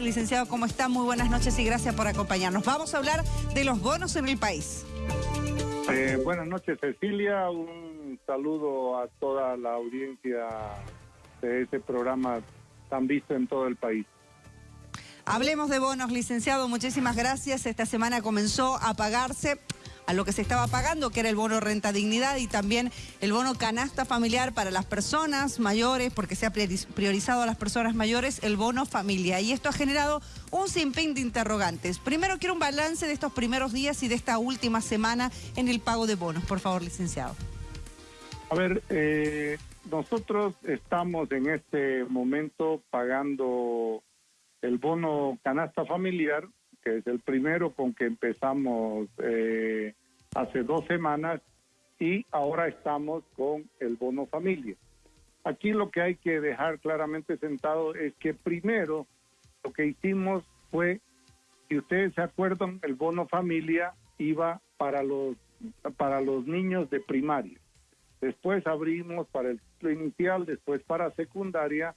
Licenciado, ¿cómo está? Muy buenas noches y gracias por acompañarnos. Vamos a hablar de los bonos en el país. Eh, buenas noches, Cecilia. Un saludo a toda la audiencia de este programa tan visto en todo el país. Hablemos de bonos, licenciado. Muchísimas gracias. Esta semana comenzó a pagarse a lo que se estaba pagando, que era el bono renta dignidad y también el bono canasta familiar para las personas mayores, porque se ha priorizado a las personas mayores el bono familia. Y esto ha generado un sinfín de interrogantes. Primero quiero un balance de estos primeros días y de esta última semana en el pago de bonos. Por favor, licenciado. A ver, eh, nosotros estamos en este momento pagando el bono canasta familiar, que es el primero con que empezamos eh, hace dos semanas, y ahora estamos con el bono familia. Aquí lo que hay que dejar claramente sentado es que primero lo que hicimos fue, si ustedes se acuerdan, el bono familia iba para los para los niños de primaria. Después abrimos para el inicial, después para secundaria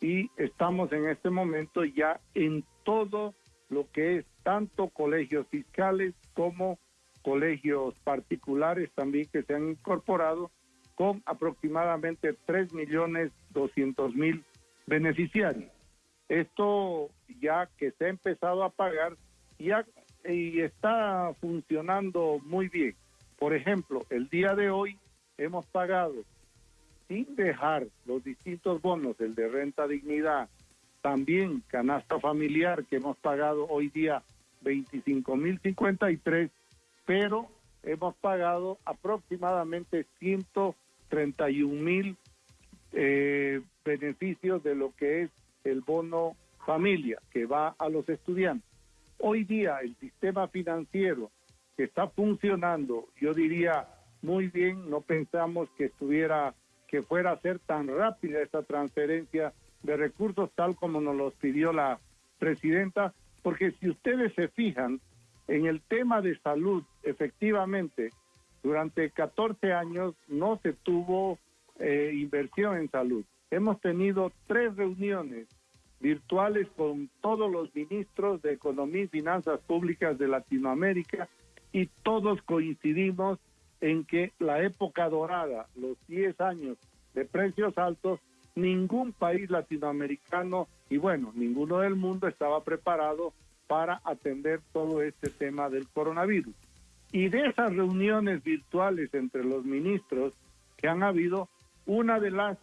y estamos en este momento ya en todo lo que es tanto colegios fiscales como colegios particulares también que se han incorporado con aproximadamente 3 millones 200 mil beneficiarios. Esto ya que se ha empezado a pagar ya y está funcionando muy bien. Por ejemplo, el día de hoy hemos pagado sin dejar los distintos bonos, el de renta dignidad, también canasta familiar que hemos pagado hoy día 25.053, pero hemos pagado aproximadamente 131 mil eh, beneficios de lo que es el bono familia que va a los estudiantes. Hoy día el sistema financiero que está funcionando, yo diría muy bien, no pensamos que estuviera que fuera a ser tan rápida esta transferencia de recursos tal como nos los pidió la presidenta, porque si ustedes se fijan en el tema de salud, efectivamente, durante 14 años no se tuvo eh, inversión en salud. Hemos tenido tres reuniones virtuales con todos los ministros de Economía y Finanzas Públicas de Latinoamérica y todos coincidimos en que la época dorada, los 10 años de precios altos, ningún país latinoamericano y bueno, ninguno del mundo estaba preparado para atender todo este tema del coronavirus. Y de esas reuniones virtuales entre los ministros que han habido, una de las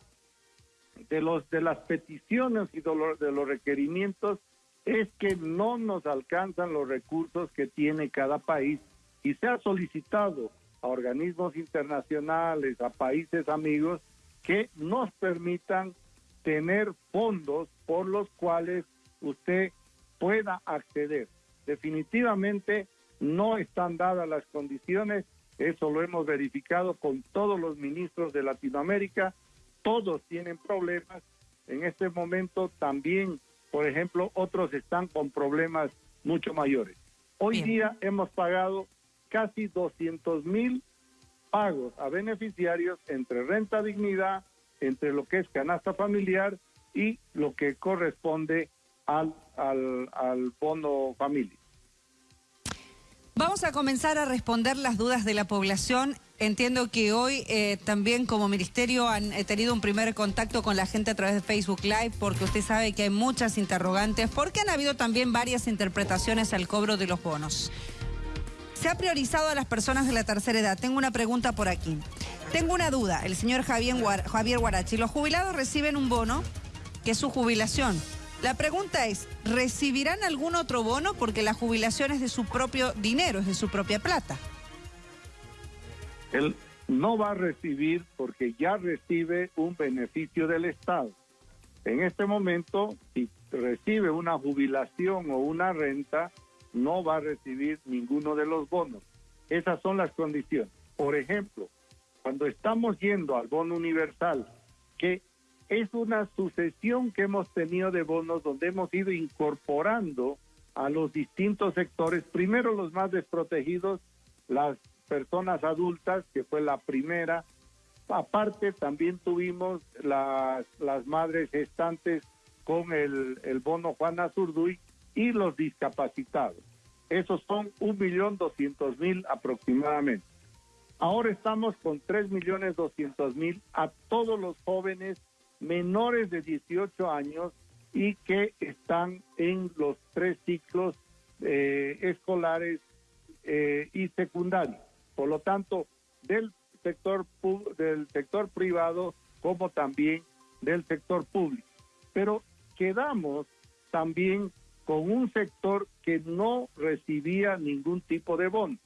de los de las peticiones y de los, de los requerimientos es que no nos alcanzan los recursos que tiene cada país y se ha solicitado a organismos internacionales, a países amigos, que nos permitan tener fondos por los cuales usted pueda acceder. Definitivamente no están dadas las condiciones, eso lo hemos verificado con todos los ministros de Latinoamérica, todos tienen problemas, en este momento también, por ejemplo, otros están con problemas mucho mayores. Hoy día hemos pagado casi 200 mil pagos a beneficiarios entre renta dignidad, entre lo que es canasta familiar y lo que corresponde al, al, al bono familia. Vamos a comenzar a responder las dudas de la población. Entiendo que hoy eh, también como ministerio han eh, tenido un primer contacto con la gente a través de Facebook Live porque usted sabe que hay muchas interrogantes porque han habido también varias interpretaciones al cobro de los bonos. Se ha priorizado a las personas de la tercera edad. Tengo una pregunta por aquí. Tengo una duda. El señor Javier, Javier Guarachi, los jubilados reciben un bono que es su jubilación. La pregunta es, ¿recibirán algún otro bono? Porque la jubilación es de su propio dinero, es de su propia plata. Él no va a recibir porque ya recibe un beneficio del Estado. En este momento, si recibe una jubilación o una renta, no va a recibir ninguno de los bonos. Esas son las condiciones. Por ejemplo, cuando estamos yendo al bono universal, que es una sucesión que hemos tenido de bonos donde hemos ido incorporando a los distintos sectores, primero los más desprotegidos, las personas adultas, que fue la primera, aparte también tuvimos las, las madres gestantes con el, el bono Juan Azurduy y los discapacitados. Esos son un millón doscientos mil aproximadamente. Ahora estamos con tres millones doscientos mil a todos los jóvenes menores de 18 años y que están en los tres ciclos eh, escolares eh, y secundarios. Por lo tanto, del sector del sector privado como también del sector público. Pero quedamos también con un sector que no recibía ningún tipo de bono.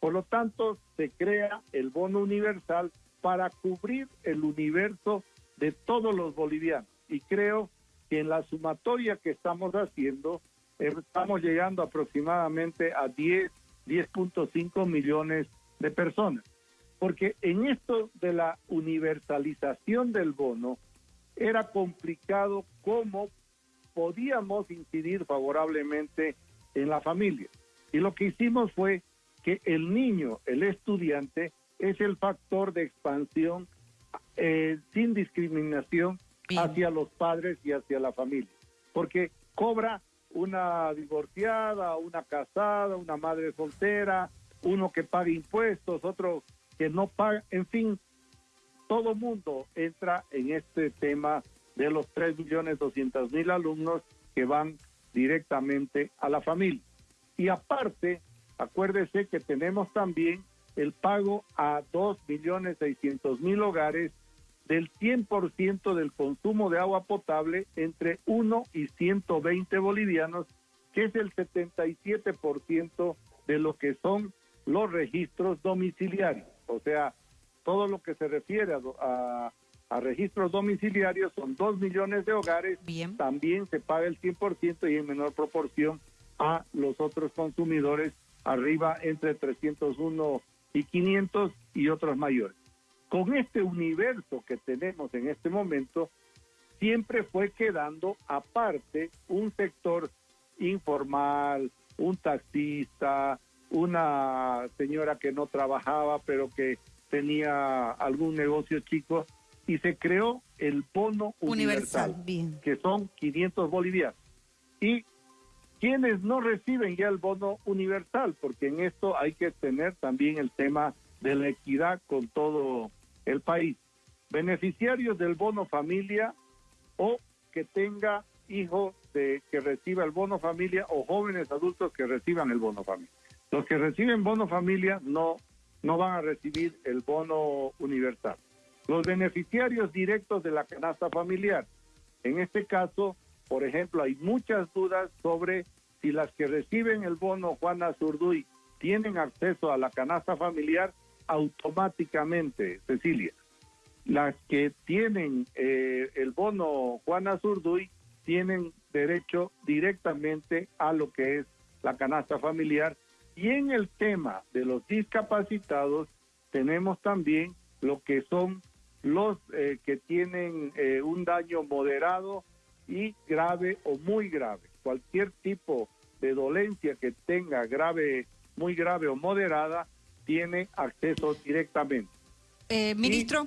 Por lo tanto, se crea el bono universal para cubrir el universo de todos los bolivianos. Y creo que en la sumatoria que estamos haciendo, estamos llegando aproximadamente a 10, 10.5 millones de personas. Porque en esto de la universalización del bono, era complicado cómo podíamos incidir favorablemente en la familia. Y lo que hicimos fue que el niño, el estudiante, es el factor de expansión eh, sin discriminación hacia los padres y hacia la familia. Porque cobra una divorciada, una casada, una madre soltera, uno que paga impuestos, otro que no paga, en fin, todo mundo entra en este tema de los 3 millones 200 mil alumnos que van directamente a la familia. Y aparte, acuérdese que tenemos también el pago a 2 millones 600 mil hogares del 100% del consumo de agua potable entre 1 y 120 bolivianos, que es el 77% de lo que son los registros domiciliarios. O sea, todo lo que se refiere a, registros domiciliarios son 2 millones de hogares. También se paga el 100% y en menor proporción a los otros consumidores arriba entre 301 y 500 y otros mayores. Con este universo que tenemos en este momento, siempre fue quedando aparte un sector informal, un taxista, una señora que no trabajaba pero que tenía algún negocio chico y se creó el bono universal, que son 500 bolivianos. Y quienes no reciben ya el bono universal, porque en esto hay que tener también el tema de la equidad con todo el país. Beneficiarios del bono familia o que tenga hijos de que reciba el bono familia o jóvenes adultos que reciban el bono familia. Los que reciben bono familia no no van a recibir el bono universal. Los beneficiarios directos de la canasta familiar. En este caso, por ejemplo, hay muchas dudas sobre si las que reciben el bono Juana Zurduy tienen acceso a la canasta familiar automáticamente, Cecilia. Las que tienen eh, el bono Juana Zurduy tienen derecho directamente a lo que es la canasta familiar y en el tema de los discapacitados, tenemos también lo que son los eh, que tienen eh, un daño moderado y grave o muy grave. Cualquier tipo de dolencia que tenga grave, muy grave o moderada, tiene acceso directamente. Eh, ministro.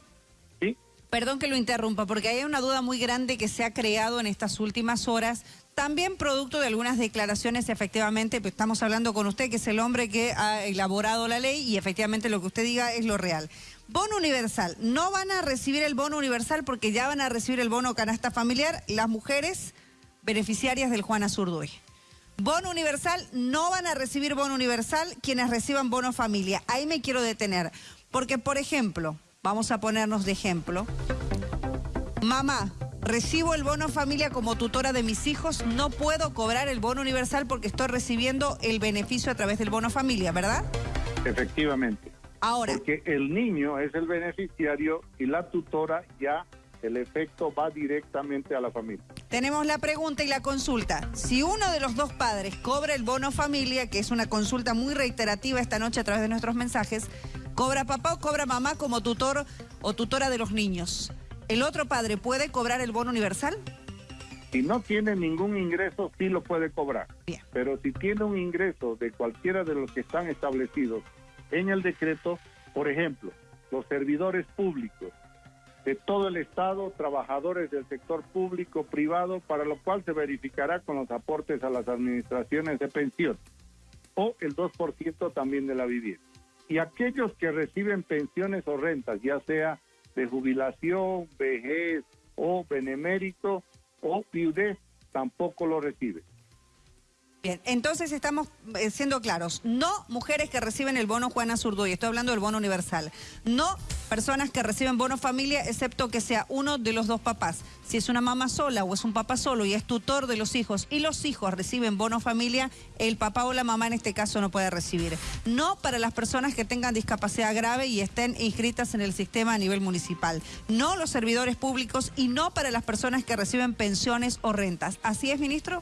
¿Sí? Perdón que lo interrumpa, porque hay una duda muy grande que se ha creado en estas últimas horas también producto de algunas declaraciones, efectivamente, pues estamos hablando con usted, que es el hombre que ha elaborado la ley y efectivamente lo que usted diga es lo real. Bono universal, no van a recibir el bono universal porque ya van a recibir el bono canasta familiar las mujeres beneficiarias del Juan Azurduy. Bono universal, no van a recibir bono universal quienes reciban bono familia. Ahí me quiero detener, porque por ejemplo, vamos a ponernos de ejemplo, mamá Recibo el bono familia como tutora de mis hijos, no puedo cobrar el bono universal porque estoy recibiendo el beneficio a través del bono familia, ¿verdad? Efectivamente. Ahora. Porque el niño es el beneficiario y la tutora ya el efecto va directamente a la familia. Tenemos la pregunta y la consulta. Si uno de los dos padres cobra el bono familia, que es una consulta muy reiterativa esta noche a través de nuestros mensajes, ¿cobra papá o cobra mamá como tutor o tutora de los niños? ¿El otro padre puede cobrar el bono universal? Si no tiene ningún ingreso, sí lo puede cobrar. Pero si tiene un ingreso de cualquiera de los que están establecidos en el decreto, por ejemplo, los servidores públicos, de todo el Estado, trabajadores del sector público, privado, para lo cual se verificará con los aportes a las administraciones de pensión o el 2% también de la vivienda. Y aquellos que reciben pensiones o rentas, ya sea de jubilación, vejez o benemérito o viudez, tampoco lo reciben. Bien, entonces estamos eh, siendo claros. No mujeres que reciben el bono Juana Zurduy, estoy hablando del bono universal. No personas que reciben bono familia, excepto que sea uno de los dos papás. Si es una mamá sola o es un papá solo y es tutor de los hijos y los hijos reciben bono familia, el papá o la mamá en este caso no puede recibir. No para las personas que tengan discapacidad grave y estén inscritas en el sistema a nivel municipal. No los servidores públicos y no para las personas que reciben pensiones o rentas. ¿Así es, ministro?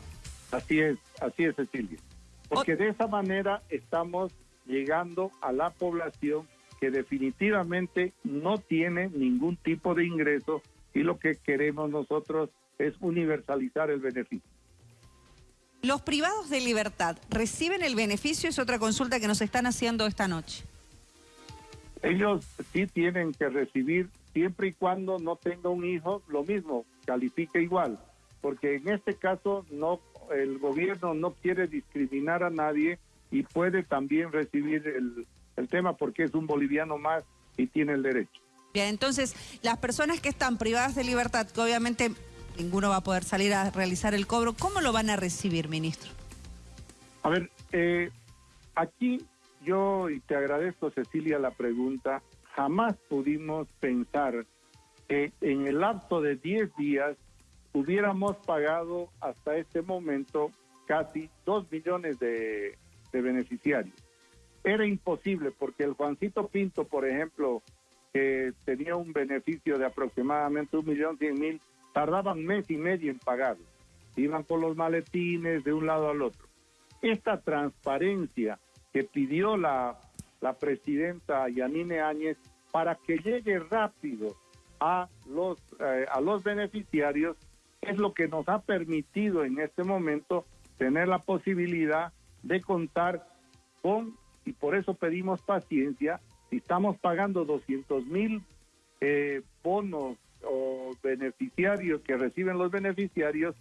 Así es, así es, Cecilia. Porque de esa manera estamos llegando a la población que definitivamente no tiene ningún tipo de ingreso y lo que queremos nosotros es universalizar el beneficio. ¿Los privados de libertad reciben el beneficio? Es otra consulta que nos están haciendo esta noche. Ellos sí tienen que recibir siempre y cuando no tenga un hijo, lo mismo, califica igual, porque en este caso no el gobierno no quiere discriminar a nadie y puede también recibir el, tema porque es un boliviano más y tiene el derecho. Bien, entonces las personas que están privadas de libertad, que obviamente ninguno va a poder salir a realizar el cobro, ¿cómo lo van a recibir, ministro? A ver, eh, aquí yo, y te agradezco Cecilia la pregunta, jamás pudimos pensar que en el lapso de 10 días hubiéramos pagado hasta este momento casi dos millones de, beneficiarios. Era imposible porque el Juancito Pinto, por ejemplo, que tenía un beneficio de aproximadamente un millón cien mil, tardaban mes y medio en pagarlo. Iban con los maletines de un lado al otro. Esta transparencia que pidió la, la presidenta Yanine Áñez para que llegue rápido a los, eh, a los beneficiarios es lo que nos ha permitido en este momento tener la posibilidad de contar con, y por eso pedimos paciencia, si estamos pagando 200 mil eh, bonos o beneficiarios que reciben los beneficiarios,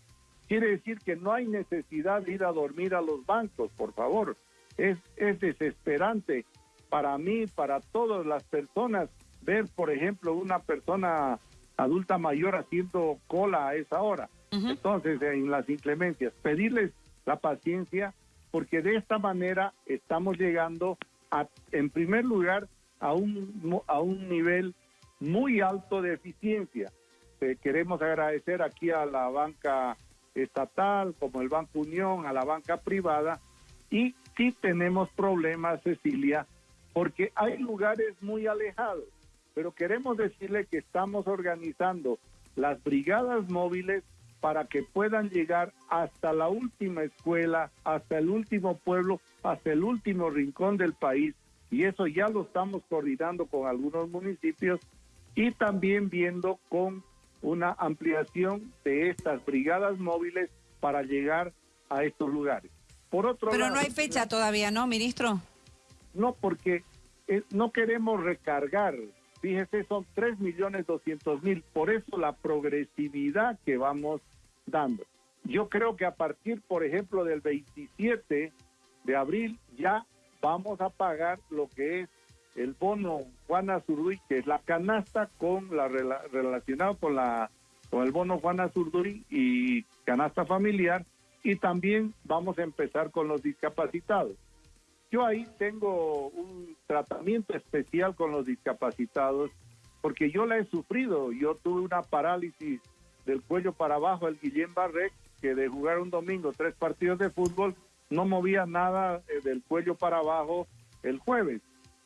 quiere decir que no hay necesidad de ir a dormir a los bancos, por favor. Es, es desesperante para mí, para todas las personas, ver, por ejemplo, una persona adulta mayor haciendo cola a esa hora. Entonces, en las inclemencias, pedirles la paciencia porque de esta manera estamos llegando a, en primer lugar a un, a un nivel muy alto de eficiencia. Eh, queremos agradecer aquí a la banca estatal, como el Banco Unión, a la banca privada, y sí tenemos problemas, Cecilia, porque hay lugares muy alejados pero queremos decirle que estamos organizando las brigadas móviles para que puedan llegar hasta la última escuela, hasta el último pueblo, hasta el último rincón del país. Y eso ya lo estamos coordinando con algunos municipios y también viendo con una ampliación de estas brigadas móviles para llegar a estos lugares. Por otro Pero no hay fecha todavía, ¿no, ministro? No, porque eh, no queremos recargar Fíjese, son 3 millones 200 mil. Por eso la progresividad que vamos dando. Yo creo que a partir, por ejemplo, del 27 de abril ya vamos a pagar lo que es el bono Juana Zurduy, que es la canasta con la relacionado con la con el bono Juana Zurduy y canasta familiar y también vamos a empezar con los discapacitados. Yo ahí tengo un tratamiento especial con los discapacitados porque yo la he sufrido. Yo tuve una parálisis del cuello para abajo, el Guillén Barrec, que de jugar un domingo tres partidos de fútbol no movía nada eh, del cuello para abajo el jueves.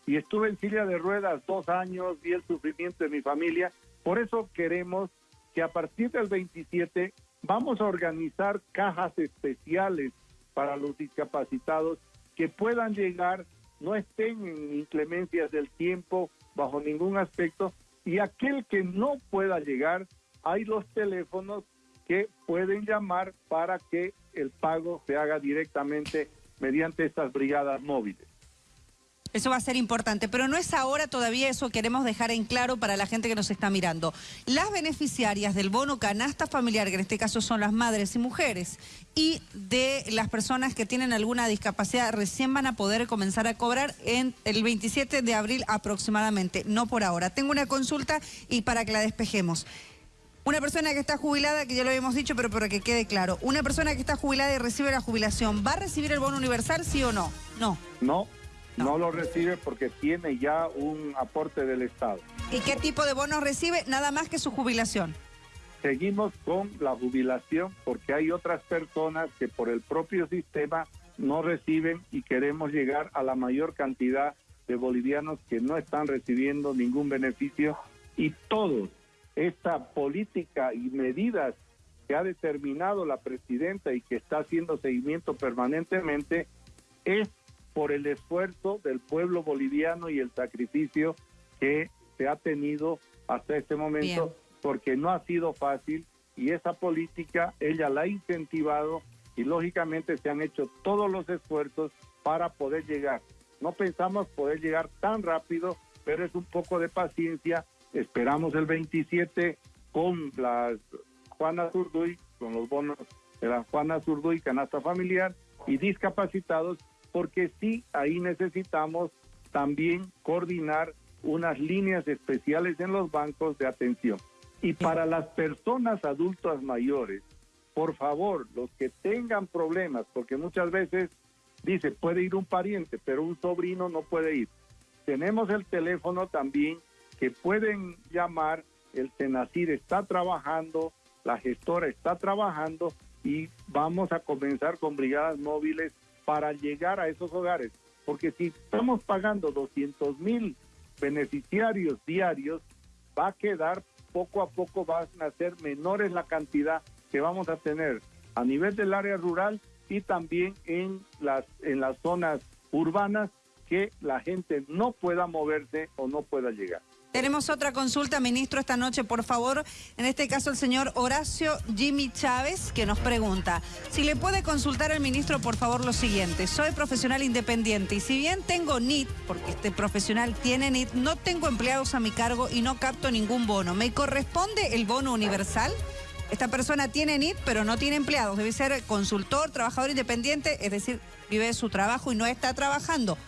Y estuve en silla de ruedas dos años, vi el sufrimiento de mi familia. Por eso queremos que a partir del 27 vamos a organizar cajas especiales para los discapacitados que puedan llegar, no estén en inclemencias del tiempo bajo ningún aspecto, y aquel que no pueda llegar, hay los teléfonos que pueden llamar para que el pago se haga directamente mediante estas brigadas móviles. Eso va a ser importante, pero no es ahora todavía, eso queremos dejar en claro para la gente que nos está mirando. Las beneficiarias del bono canasta familiar, que en este caso son las madres y mujeres, y de las personas que tienen alguna discapacidad, recién van a poder comenzar a cobrar en el 27 de abril aproximadamente, no por ahora. Tengo una consulta y para que la despejemos. Una persona que está jubilada, que ya lo habíamos dicho, pero para que quede claro, una persona que está jubilada y recibe la jubilación, ¿va a recibir el bono universal, sí o no? No. No. No. lo recibe porque tiene ya un aporte del Estado. ¿Y qué tipo de bono recibe? Nada más que su jubilación. Seguimos con la jubilación porque hay otras personas que por el propio sistema no reciben y queremos llegar a la mayor cantidad de bolivianos que no están recibiendo ningún beneficio y todos esta política y medidas que ha determinado la presidenta y que está haciendo seguimiento permanentemente es por el esfuerzo del pueblo boliviano y el sacrificio que se ha tenido hasta este momento, porque no ha sido fácil y esa política ella la ha incentivado y lógicamente se han hecho todos los esfuerzos para poder llegar. No pensamos poder llegar tan rápido, pero es un poco de paciencia. Esperamos el 27 con las Juana Zurduy, con los bonos de la Juana Zurduy, canasta familiar y discapacitados porque sí, ahí necesitamos también coordinar unas líneas especiales en los bancos de atención. Y para las personas adultas mayores, por favor, los que tengan problemas, porque muchas veces dice, puede ir un pariente, pero un sobrino no puede ir. Tenemos el teléfono también que pueden llamar, el Senacir está trabajando, la gestora está trabajando y vamos a comenzar con brigadas móviles para llegar a esos hogares. Porque si estamos pagando 200 mil beneficiarios diarios, va a quedar poco a poco, van a ser menores la cantidad que vamos a tener a nivel del área rural y también en las, en las zonas urbanas que la gente no pueda moverse o no pueda llegar. Tenemos otra consulta, ministro, esta noche, por favor. En este caso, el señor Horacio Jimmy Chávez, que nos pregunta, si le puede consultar al ministro, por favor, lo siguiente. Soy profesional independiente y si bien tengo NIT, porque este profesional tiene NIT, no tengo empleados a mi cargo y no capto ningún bono. ¿Me corresponde el bono universal? Esta persona tiene NIT, pero no tiene empleados. Debe ser consultor, trabajador independiente, es decir, vive de su trabajo y no está trabajando.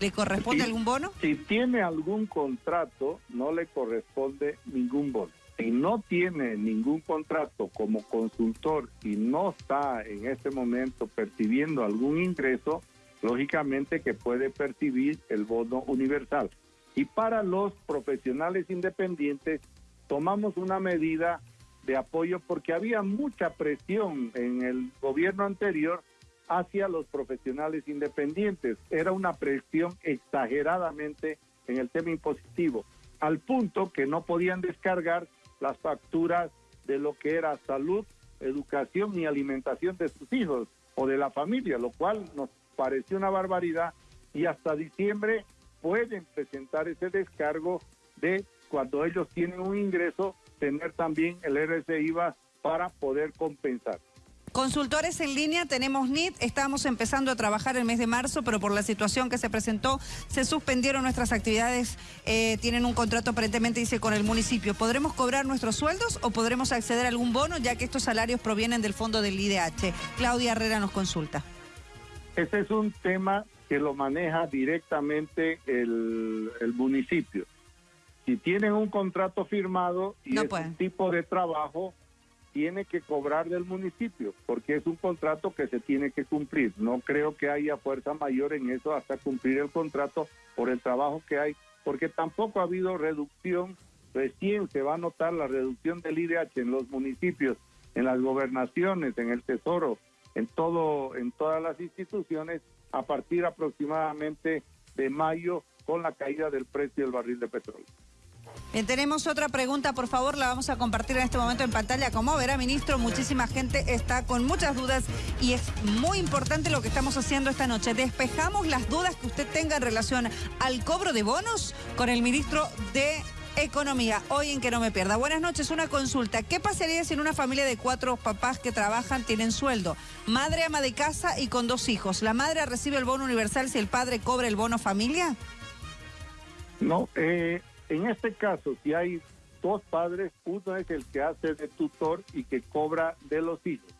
¿Le corresponde algún bono? Si tiene algún contrato, no le corresponde ningún bono. Si no tiene ningún contrato como consultor y no está en este momento percibiendo algún ingreso, lógicamente que puede percibir el bono universal. Y para los profesionales independientes, tomamos una medida de apoyo porque había mucha presión en el gobierno anterior hacia los profesionales independientes. Era una presión exageradamente en el tema impositivo, al punto que no podían descargar las facturas de lo que era salud, educación y alimentación de sus hijos o de la familia, lo cual nos pareció una barbaridad y hasta diciembre pueden presentar ese descargo de cuando ellos tienen un ingreso, tener también el RCIVA para poder compensar. Consultores en línea, tenemos NIT, estamos empezando a trabajar el mes de marzo, pero por la situación que se presentó, se suspendieron nuestras actividades, eh, tienen un contrato aparentemente, dice, con el municipio. ¿Podremos cobrar nuestros sueldos o podremos acceder a algún bono, ya que estos salarios provienen del fondo del IDH? Claudia Herrera nos consulta. Este es un tema que lo maneja directamente el, municipio. Si tienen un contrato firmado y es un tipo de trabajo, tiene que cobrar del municipio, porque es un contrato que se tiene que cumplir. No creo que haya fuerza mayor en eso hasta cumplir el contrato por el trabajo que hay, porque tampoco ha habido reducción. Recién se va a notar la reducción del IDH en los municipios, en las gobernaciones, en el Tesoro, en todo, en todas las instituciones, a partir aproximadamente de mayo con la caída del precio del barril de petróleo. Bien, tenemos otra pregunta, por favor, la vamos a compartir en este momento en pantalla. Como verá, ministro, muchísima gente está con muchas dudas y es muy importante lo que estamos haciendo esta noche. Despejamos las dudas que usted tenga en relación al cobro de bonos con el ministro de Economía, hoy en que no me pierda. Buenas noches, una consulta. ¿Qué pasaría si en una familia de cuatro papás que trabajan tienen sueldo? Madre ama de casa y con dos hijos. ¿La madre recibe el bono universal si el padre cobra el bono familia? No, eh, en este caso, si hay dos padres, uno es el que hace de tutor y que cobra de los hijos.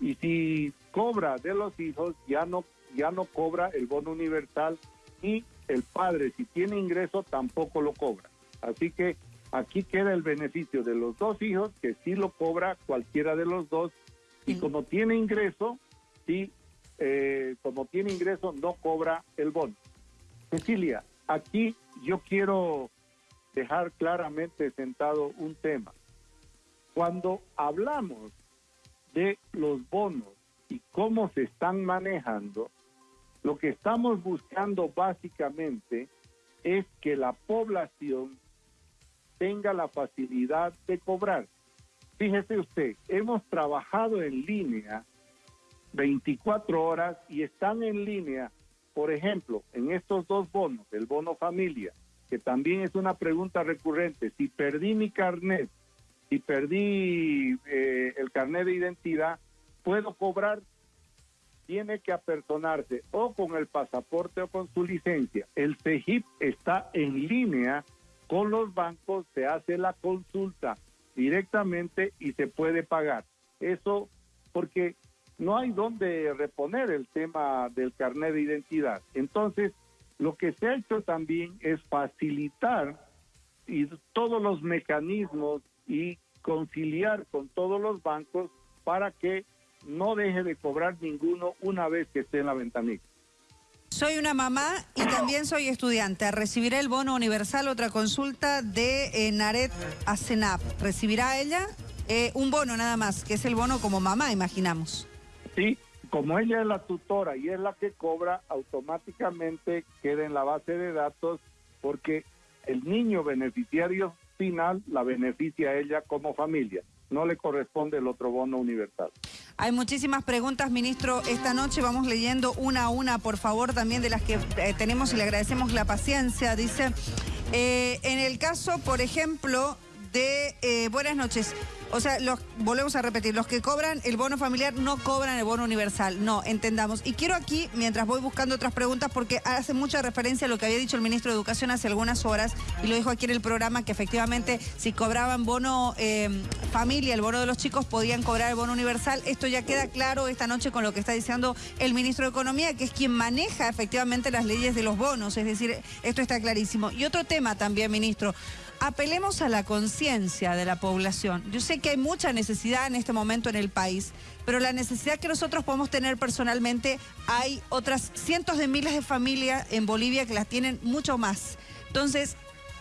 Y si cobra de los hijos, ya no, ya no cobra el bono universal y el padre, si tiene ingreso, tampoco lo cobra. Así que aquí queda el beneficio de los dos hijos, que sí lo cobra cualquiera de los dos, y como tiene ingreso, sí, eh, como tiene ingreso, no cobra el bono. Cecilia, aquí yo quiero dejar claramente sentado un tema. Cuando hablamos de los bonos y cómo se están manejando, lo que estamos buscando básicamente es que la población tenga la facilidad de cobrar. Fíjese usted, hemos trabajado en línea 24 horas y están en línea, por ejemplo, en estos dos bonos, el bono familia, que también es una pregunta recurrente, si perdí mi carnet, si perdí eh, el carnet de identidad, ¿puedo cobrar? Tiene que apersonarse o con el pasaporte o con su licencia. El CEGIP está en línea con los bancos se hace la consulta directamente y se puede pagar. Eso porque no hay donde reponer el tema del carnet de identidad. Entonces, lo que se ha hecho también es facilitar y todos los mecanismos y conciliar con todos los bancos para que no deje de cobrar ninguno una vez que esté en la ventanilla. Soy una mamá y también soy estudiante. Recibiré el bono universal, otra consulta de eh, Naret Asenap. ¿Recibirá ella eh, un bono nada más, que es el bono como mamá, imaginamos? Sí, como ella es la tutora y es la que cobra, automáticamente queda en la base de datos porque el niño beneficiario final la beneficia a ella como familia. No le corresponde el otro bono universal. Hay muchísimas preguntas, ministro. Esta noche vamos leyendo una a una, por favor, también de las que eh, tenemos y le agradecemos la paciencia. Dice, eh, en el caso, por ejemplo, de... Eh, buenas noches. O sea, volvemos a repetir, los que cobran el bono familiar no cobran el bono universal, no, entendamos. Y quiero aquí, mientras voy buscando otras preguntas, porque hace mucha referencia a lo que había dicho el ministro de Educación hace algunas horas, y lo dijo aquí en el programa, que efectivamente si cobraban bono em, familia, el bono de los chicos, podían cobrar el bono universal. Esto ya queda claro esta noche con lo que está diciendo el ministro de Economía, que es quien maneja efectivamente las leyes de los bonos, es decir, esto está clarísimo. Y otro tema también, ministro apelemos a la conciencia de la población. Yo sé que hay mucha necesidad en este momento en el país, pero la necesidad que nosotros podemos tener personalmente, hay otras cientos de miles de familias en Bolivia que las tienen mucho más. Entonces,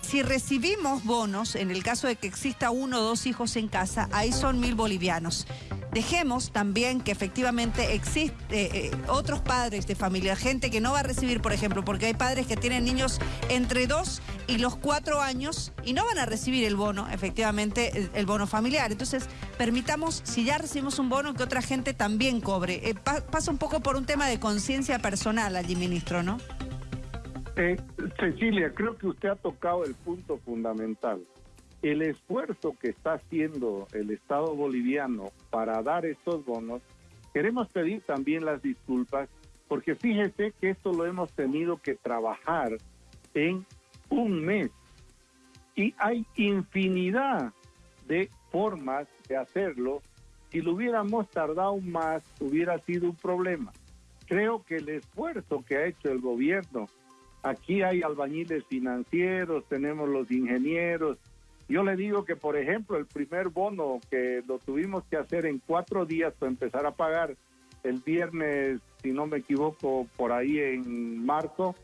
si recibimos bonos, en el caso de que exista uno o dos hijos en casa, ahí son mil bolivianos. Dejemos también que efectivamente existe eh, otros padres de familia, gente que no va a recibir, por ejemplo, porque hay padres que tienen niños entre dos y los cuatro años y no van a recibir el bono, efectivamente, el, bono familiar. Entonces, permitamos, si ya recibimos un bono, que otra gente también cobre. Eh, pasa un poco por un tema de conciencia personal allí, ministro, ¿no? Eh, Cecilia, creo que usted ha tocado el punto fundamental el esfuerzo que está haciendo el Estado boliviano para dar estos bonos, queremos pedir también las disculpas, porque fíjese que esto lo hemos tenido que trabajar en un mes. Y hay infinidad de formas de hacerlo. Si lo hubiéramos tardado más, hubiera sido un problema. Creo que el esfuerzo que ha hecho el gobierno, aquí hay albañiles financieros, tenemos los ingenieros, yo le digo que, por ejemplo, el primer bono que lo tuvimos que hacer en cuatro días para empezar a pagar el viernes, si no me equivoco, por ahí en marzo,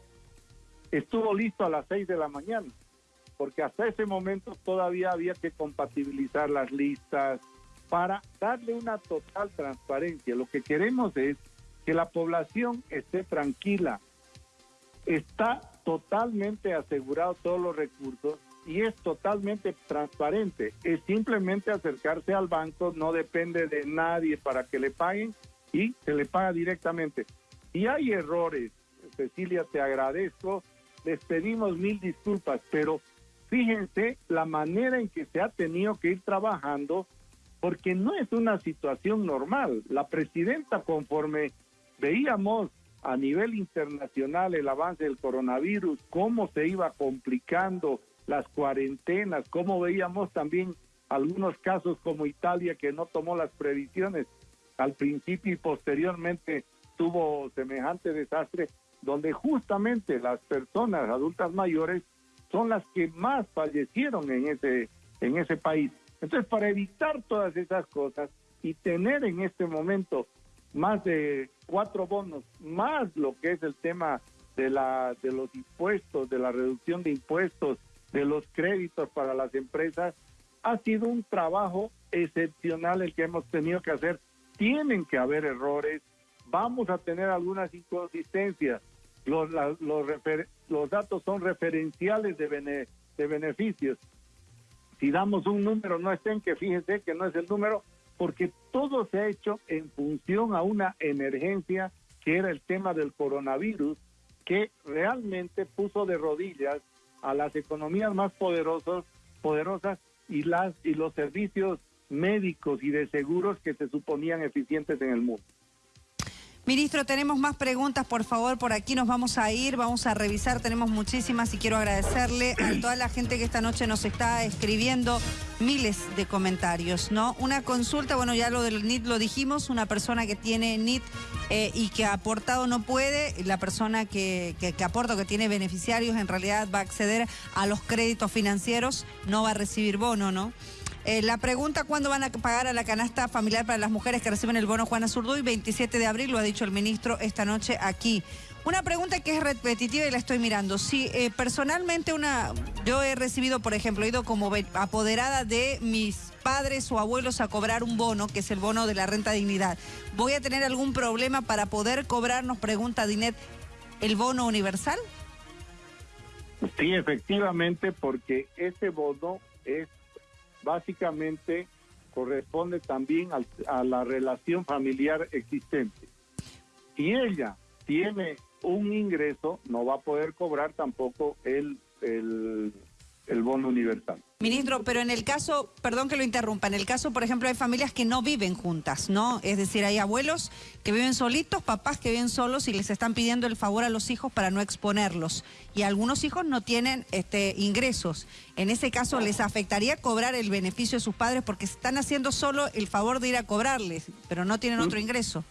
estuvo listo a las seis de la mañana, porque hasta ese momento todavía había que compatibilizar las listas para darle una total transparencia. Lo que queremos es que la población esté tranquila. Está totalmente asegurado todos los recursos y es totalmente transparente. Es simplemente acercarse al banco, no depende de nadie para que le paguen y se le paga directamente. Y hay errores, Cecilia, te agradezco, les pedimos mil disculpas, pero fíjense la manera en que se ha tenido que ir trabajando, porque no es una situación normal. La presidenta, conforme veíamos a nivel internacional el avance del coronavirus, cómo se iba complicando las cuarentenas, cómo veíamos también algunos casos como Italia que no tomó las previsiones al principio y posteriormente tuvo semejante desastre, donde justamente las personas adultas mayores son las que más fallecieron en ese, en ese país. Entonces, para evitar todas esas cosas y tener en este momento más de cuatro bonos, más lo que es el tema de, la, de los impuestos, de la reducción de impuestos, de los créditos para las empresas, ha sido un trabajo excepcional el que hemos tenido que hacer. Tienen que haber errores, vamos a tener algunas inconsistencias. Los, los, los datos son referenciales de, de beneficios. Si damos un número, no estén que fíjense que no es el número, porque todo se ha hecho en función a una emergencia que era el tema del coronavirus, que realmente puso de rodillas a las economías más poderosas, poderosas y las y los servicios médicos y de seguros que se suponían eficientes en el mundo. Ministro, tenemos más preguntas, por favor, por aquí nos vamos a ir, vamos a revisar, tenemos muchísimas y quiero agradecerle a toda la gente que esta noche nos está escribiendo miles de comentarios, ¿no? Una consulta, bueno, ya lo del NIT lo dijimos, una persona que tiene NIT eh, y que ha aportado no puede, la persona que, que, que aporta o que tiene beneficiarios en realidad va a acceder a los créditos financieros, no va a recibir bono, ¿no? Eh, la pregunta, ¿cuándo van a pagar a la canasta familiar para las mujeres que reciben el bono Juana Zurduy? 27 de abril, lo ha dicho el ministro esta noche aquí. Una pregunta que es repetitiva y la estoy mirando. Si eh, personalmente una, yo he recibido, por ejemplo, he ido como apoderada de mis padres o abuelos a cobrar un bono, que es el bono de la renta dignidad, ¿voy a tener algún problema para poder cobrar, nos pregunta Dinet, el bono universal? Sí, efectivamente, porque ese bono es básicamente corresponde también a la relación familiar existente. Si ella tiene un ingreso, no va a poder cobrar tampoco el, el, el bono universal. Ministro, pero en el caso, perdón que lo interrumpa, en el caso, por ejemplo, hay familias que no viven juntas, ¿no? Es decir, hay abuelos que viven solitos, papás que viven solos y les están pidiendo el favor a los hijos para no exponerlos. Y algunos hijos no tienen este, ingresos. En ese caso, ¿les afectaría cobrar el beneficio de sus padres porque están haciendo solo el favor de ir a cobrarles, pero no tienen otro ingreso?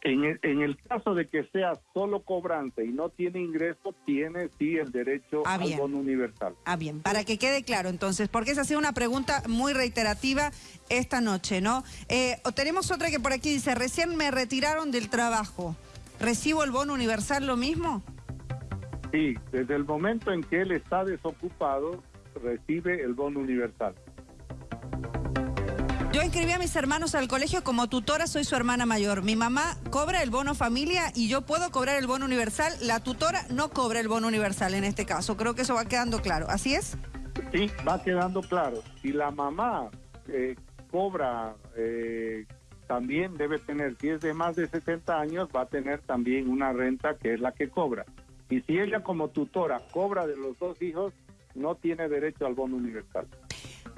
En el, en el, caso de que sea solo cobrante y no tiene ingreso, tiene sí el derecho ah, al bono universal. Ah, bien, para que quede claro entonces, porque esa ha sido una pregunta muy reiterativa esta noche, ¿no? Eh, tenemos otra que por aquí dice, recién me retiraron del trabajo, ¿recibo el bono universal lo mismo? Sí, desde el momento en que él está desocupado, recibe el bono universal. Yo inscribí a mis hermanos al colegio como tutora, soy su hermana mayor. Mi mamá cobra el bono familia y yo puedo cobrar el bono universal. La tutora no cobra el bono universal en este caso. Creo que eso va quedando claro. ¿Así es? Sí, va quedando claro. Si la mamá eh, cobra, eh, también debe tener, si es de más de 60 años, va a tener también una renta que es la que cobra. Y si ella como tutora cobra de los dos hijos, no tiene derecho al bono universal.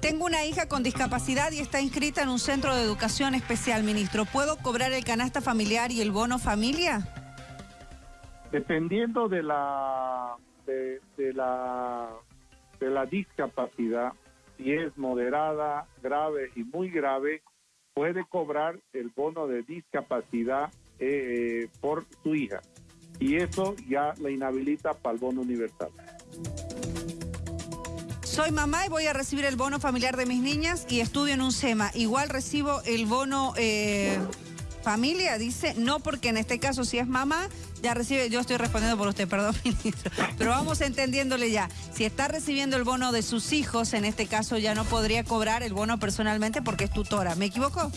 Tengo una hija con discapacidad y está inscrita en un centro de educación especial, ministro. ¿Puedo cobrar el canasta familiar y el bono familia? Dependiendo de la de, la de la discapacidad, si es moderada, grave y muy grave, puede cobrar el bono de discapacidad eh, por su hija. Y eso ya la inhabilita para el bono universal. Soy mamá y voy a recibir el bono familiar de mis niñas y estudio en un SEMA. Igual recibo el bono eh, familia, dice, no porque en este caso si es mamá, ya recibe, yo estoy respondiendo por usted, perdón, ministro, pero vamos entendiéndole ya. Si está recibiendo el bono de sus hijos, en este caso ya no podría cobrar el bono personalmente porque es tutora. ¿Me equivoco?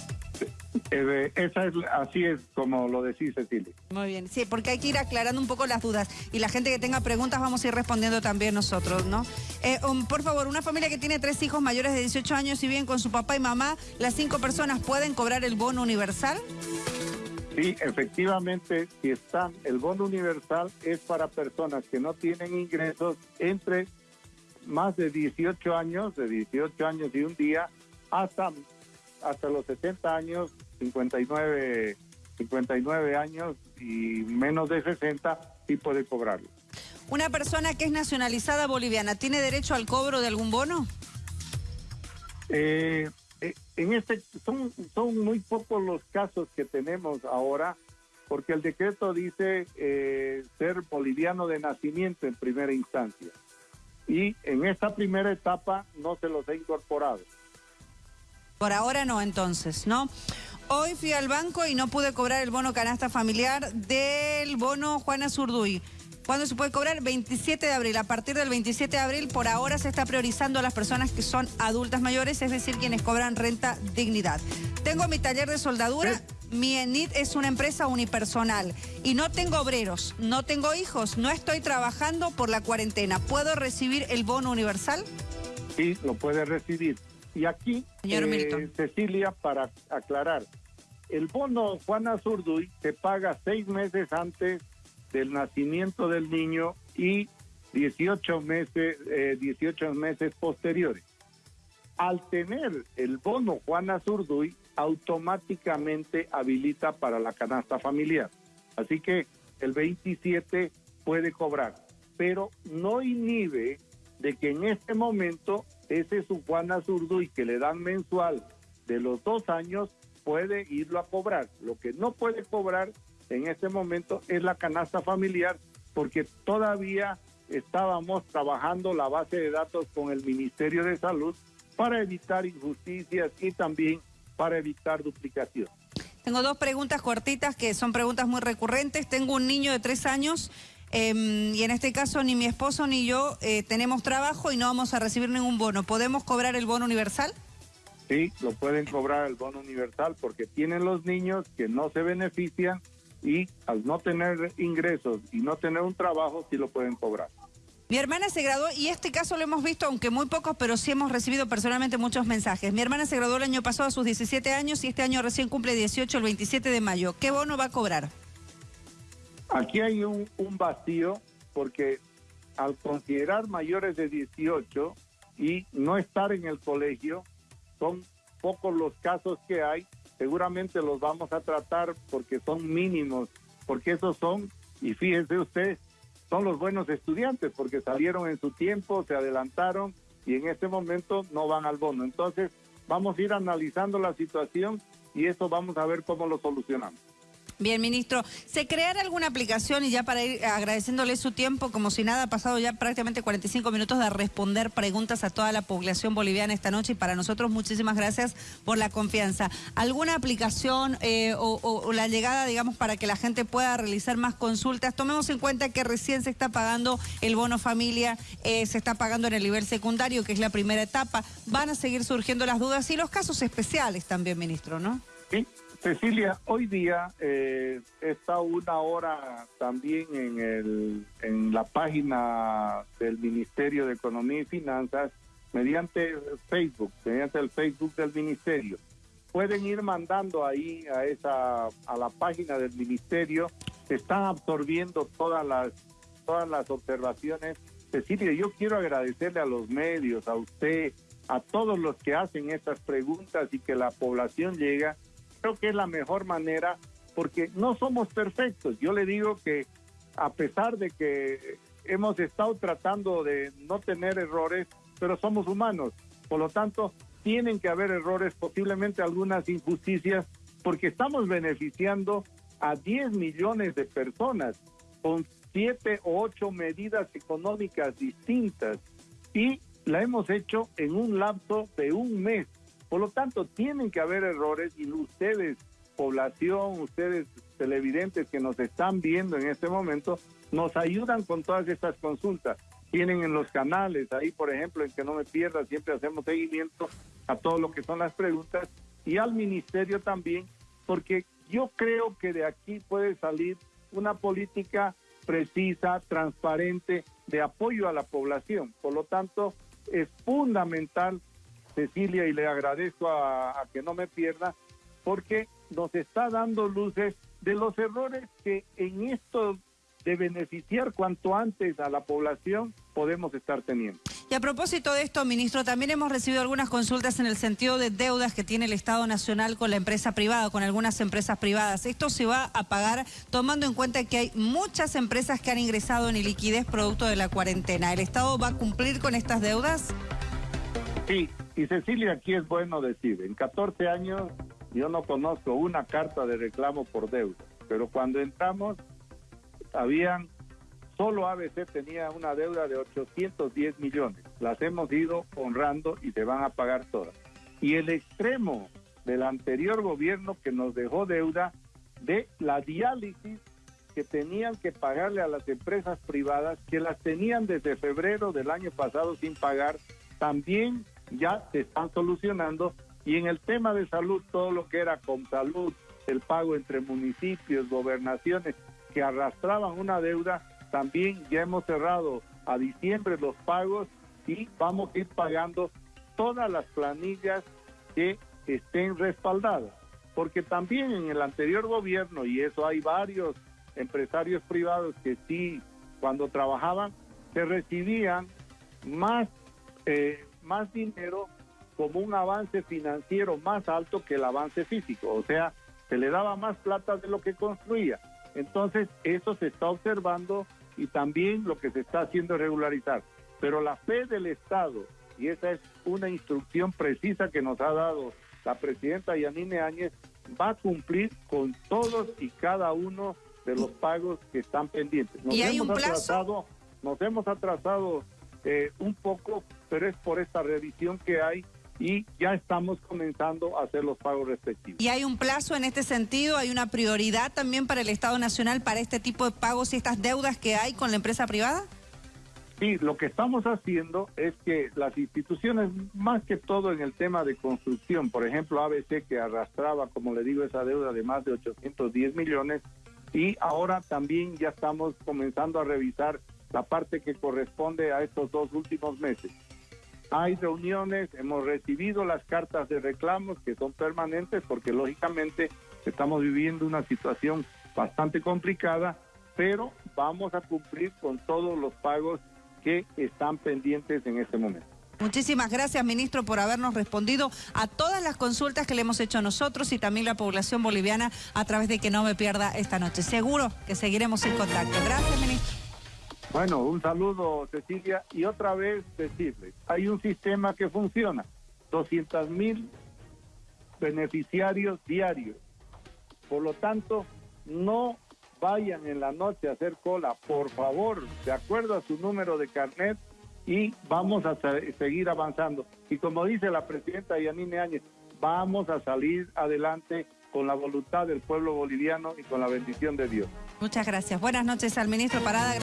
Eh, esa es, así es como lo decís, Cecilia. Muy bien, sí, porque hay que ir aclarando un poco las dudas. Y la gente que tenga preguntas vamos a ir respondiendo también nosotros, ¿no? Eh, um, por favor, una familia que tiene tres hijos mayores de 18 años y bien con su papá y mamá, ¿las cinco personas pueden cobrar el bono universal? Sí, efectivamente, si están, el bono universal es para personas que no tienen ingresos entre más de 18 años, de 18 años y un día, hasta, hasta los 60 años, 59, 59 años y menos de 60, sí puede cobrarlo. ¿Una persona que es nacionalizada boliviana tiene derecho al cobro de algún bono? Eh, eh, en este son, son muy pocos los casos que tenemos ahora, porque el decreto dice eh, ser boliviano de nacimiento en primera instancia. Y en esta primera etapa no se los ha incorporado. Por ahora no, entonces, ¿no? Hoy fui al banco y no pude cobrar el bono canasta familiar del bono Juana Zurduy. ¿Cuándo se puede cobrar? 27 de abril. A partir del 27 de abril, por ahora se está priorizando a las personas que son adultas mayores, es decir, quienes cobran renta dignidad. Tengo mi taller de soldadura. Mi ENIT es una empresa unipersonal y no tengo obreros, no tengo hijos, no estoy trabajando por la cuarentena. ¿Puedo recibir el bono universal? Sí, lo puede recibir. Y aquí, eh, Cecilia, para aclarar, el bono Juana Zurduy se paga seis meses antes del nacimiento del niño y 18 meses, 18 eh, meses posteriores. Al tener el bono Juana Zurduy, automáticamente habilita para la canasta familiar. Así que el 27 puede cobrar, pero no inhibe de que en este momento ese su Juana Zurduy que le dan mensual de los dos años puede irlo a cobrar. Lo que no puede cobrar en este momento es la canasta familiar porque todavía estábamos trabajando la base de datos con el Ministerio de Salud para evitar injusticias y también para evitar duplicación. Tengo dos preguntas cortitas que son preguntas muy recurrentes. Tengo un niño de tres años em, y en este caso ni mi esposo ni yo eh, tenemos trabajo y no vamos a recibir ningún bono. ¿Podemos cobrar el bono universal? Sí, lo pueden cobrar el bono universal porque tienen los niños que no se benefician y al no tener ingresos y no tener un trabajo, sí lo pueden cobrar. Mi hermana se graduó y este caso lo hemos visto, aunque muy pocos, pero sí hemos recibido personalmente muchos mensajes. Mi hermana se graduó el año pasado a sus 17 años y este año recién cumple 18 el 27 de mayo. ¿Qué bono va a cobrar? Aquí hay un, vacío porque al considerar mayores de 18 y no estar en el colegio, son pocos los casos que hay seguramente los vamos a tratar porque son mínimos, porque esos son, y fíjense usted, son los buenos estudiantes, porque salieron en su tiempo, se adelantaron y en este momento no van al bono. Entonces, vamos a ir analizando la situación y eso vamos a ver cómo lo solucionamos. Bien, ministro, ¿se creará alguna aplicación y ya para ir agradeciéndole su tiempo, como si nada, ha pasado ya prácticamente 45 minutos de responder preguntas a toda la población boliviana esta noche y para nosotros muchísimas gracias por la confianza. ¿Alguna aplicación eh, o, la llegada, digamos, para que la gente pueda realizar más consultas? Tomemos en cuenta que recién se está pagando el bono familia, eh, se está pagando en el nivel secundario, que es la primera etapa. Van a seguir surgiendo las dudas y los casos especiales también, ministro, ¿no? Sí. Cecilia, hoy día eh, está una hora también en, el, en la página del Ministerio de Economía y Finanzas mediante Facebook, mediante el Facebook del Ministerio. Pueden ir mandando ahí a esa a la página del Ministerio. Están absorbiendo todas las todas las observaciones. Cecilia, yo quiero agradecerle a los medios, a usted, a todos los que hacen estas preguntas y que la población llega creo que es la mejor manera porque no somos perfectos. Yo le digo que a pesar de que hemos estado tratando de no tener errores, pero somos humanos. Por lo tanto, tienen que haber errores, posiblemente algunas injusticias, porque estamos beneficiando a 10 millones de personas con siete o ocho medidas económicas distintas y la hemos hecho en un lapso de un mes. Por lo tanto, tienen que haber errores y ustedes, población, ustedes televidentes que nos están viendo en este momento, nos ayudan con todas estas consultas. Tienen en los canales, ahí por ejemplo, en que no me pierda, siempre hacemos seguimiento a todo lo que son las preguntas y al ministerio también, porque yo creo que de aquí puede salir una política precisa, transparente, de apoyo a la población. Por lo tanto, es fundamental Cecilia, y le agradezco a, que no me pierda, porque nos está dando luces de los errores que en esto de beneficiar cuanto antes a la población podemos estar teniendo. Y a propósito de esto, ministro, también hemos recibido algunas consultas en el sentido de deudas que tiene el Estado Nacional con la empresa privada, con algunas empresas privadas. Esto se va a pagar tomando en cuenta que hay muchas empresas que han ingresado en liquidez producto de la cuarentena. ¿El Estado va a cumplir con estas deudas? Sí, y Cecilia, aquí es bueno decir, en 14 años yo no conozco una carta de reclamo por deuda, pero cuando entramos habían Solo ABC tenía una deuda de 810 millones. Las hemos ido honrando y se van a pagar todas. Y el extremo del anterior gobierno que nos dejó deuda de la diálisis que tenían que pagarle a las empresas privadas, que las tenían desde febrero del año pasado sin pagar, también ya se están solucionando. Y en el tema de salud, todo lo que era con salud, el pago entre municipios, gobernaciones, que arrastraban una deuda, también ya hemos cerrado a diciembre los pagos y vamos a ir pagando todas las planillas que estén respaldadas. Porque también en el anterior gobierno, y eso hay varios empresarios privados que sí, cuando trabajaban, se recibían más, eh, más dinero como un avance financiero más alto que el avance físico. O sea, se le daba más plata de lo que construía. Entonces, eso se está observando y también lo que se está haciendo es regularizar. Pero la fe del Estado, y esa es una instrucción precisa que nos ha dado la presidenta Yanine Áñez, va a cumplir con todos y cada uno de los pagos que están pendientes. Nos ¿Y hay hemos un plazo? atrasado, nos hemos atrasado eh, un poco, pero es por esta revisión que hay y ya estamos comenzando a hacer los pagos respectivos. ¿Y hay un plazo en este sentido? ¿Hay una prioridad también para el Estado Nacional para este tipo de pagos y estas deudas que hay con la empresa privada? Sí, lo que estamos haciendo es que las instituciones, más que todo en el tema de construcción, por ejemplo ABC que arrastraba, como le digo, esa deuda de más de 810 millones, y ahora también ya estamos comenzando a revisar la parte que corresponde a estos dos últimos meses. Hay reuniones, hemos recibido las cartas de reclamos que son permanentes porque lógicamente estamos viviendo una situación bastante complicada, pero vamos a cumplir con todos los pagos que están pendientes en este momento. Muchísimas gracias, ministro, por habernos respondido a todas las consultas que le hemos hecho nosotros y también la población boliviana a través de que no me pierda esta noche. Seguro que seguiremos en contacto. Gracias, ministro. Bueno, un saludo Cecilia y otra vez decirles, hay un sistema que funciona, 200 mil beneficiarios diarios. Por lo tanto, no vayan en la noche a hacer cola, por favor, de acuerdo a su número de carnet y vamos a seguir avanzando. Y como dice la presidenta Yanine Áñez, vamos a salir adelante con la voluntad del pueblo boliviano y con la bendición de Dios. Muchas gracias. Buenas noches al ministro Parada.